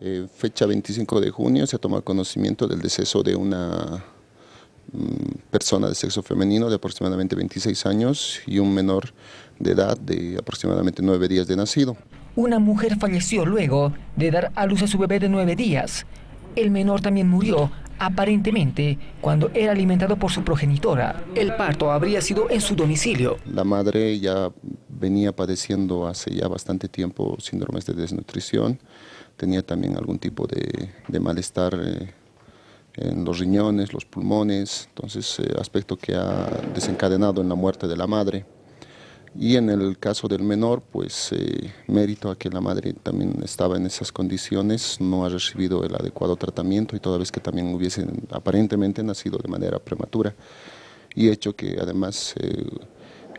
Eh, fecha 25 de junio se toma conocimiento del deceso de una mm, persona de sexo femenino de aproximadamente 26 años y un menor de edad de aproximadamente 9 días de nacido. Una mujer falleció luego de dar a luz a su bebé de 9 días. El menor también murió, aparentemente, cuando era alimentado por su progenitora. El parto habría sido en su domicilio. La madre ya venía padeciendo hace ya bastante tiempo síndromes de desnutrición, tenía también algún tipo de, malestar eh, en los riñones, los pulmones, entonces eh, aspecto que ha desencadenado en la muerte de la madre. Y en el caso del menor, pues eh, mérito a que la madre también estaba en esas condiciones, no ha recibido el adecuado tratamiento y toda vez que también hubiese aparentemente nacido de manera prematura y hecho que además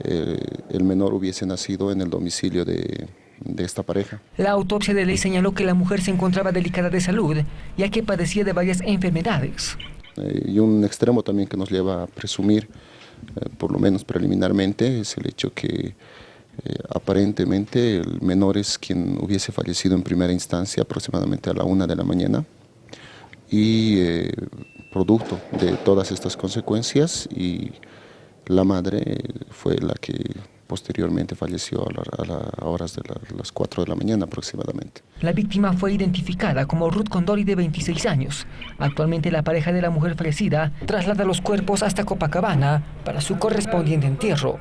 el menor hubiese nacido en el domicilio de, de esta pareja. La autopsia de ley señaló que la mujer se encontraba delicada de salud, ya que padecía de varias enfermedades. Eh, y un extremo también que nos lleva a presumir, eh, por lo menos preliminarmente, es el hecho que eh, aparentemente el menor es quien hubiese fallecido en primera instancia aproximadamente a la una de la mañana y producto de todas estas consecuencias y la madre fue la que posteriormente falleció a, las horas de las 4 de la mañana aproximadamente. La víctima fue identificada como Ruth Condori de 26 años. Actualmente la pareja de la mujer fallecida traslada los cuerpos hasta Copacabana para su correspondiente entierro.